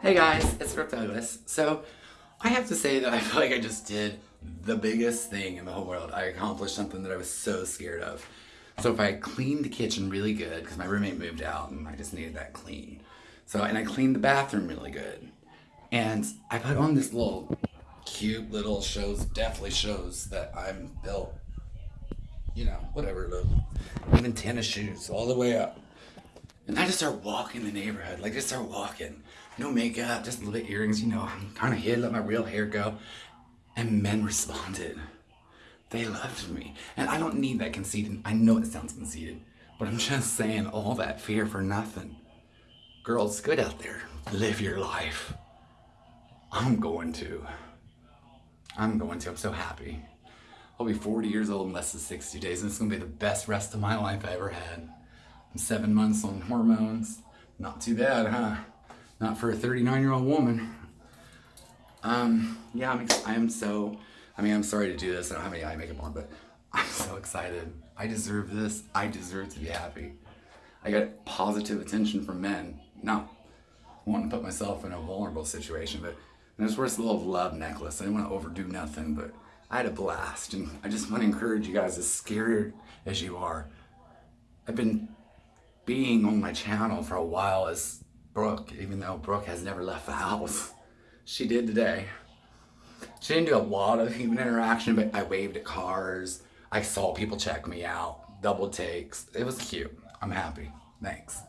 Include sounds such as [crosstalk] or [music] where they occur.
Hey guys, it's Brooke Douglas. So, I have to say that I feel like I just did the biggest thing in the whole world. I accomplished something that I was so scared of. So if I cleaned the kitchen really good, because my roommate moved out and I just needed that clean. So, and I cleaned the bathroom really good. And I put on this little cute little shows, definitely shows that I'm built, you know, whatever, even tennis shoes all the way up. And I just start walking the neighborhood, like just start walking. No makeup, just a little bit earrings, you know, I'm kind of hid, let my real hair go. And men responded. They loved me. And I don't need that conceited. I know it sounds conceited, but I'm just saying all that fear for nothing. Girls, good out there. Live your life. I'm going to. I'm going to. I'm so happy. I'll be 40 years old in less than 60 days, and it's going to be the best rest of my life I ever had. I'm seven months on hormones. Not too bad, huh? Not for a 39 year old woman. Um, yeah, I'm, I am so, I mean, I'm sorry to do this. I don't have any eye makeup on, but [laughs] I'm so excited. I deserve this. I deserve to be happy. I got positive attention from men. Not wanting to put myself in a vulnerable situation, but it's worth a little love necklace. I didn't want to overdo nothing, but I had a blast. And I just want to encourage you guys, as scared as you are, I've been being on my channel for a while as Brooke, even though Brooke has never left the house. She did today. She didn't do a lot of human interaction, but I waved at cars. I saw people check me out, double takes. It was cute. I'm happy. Thanks.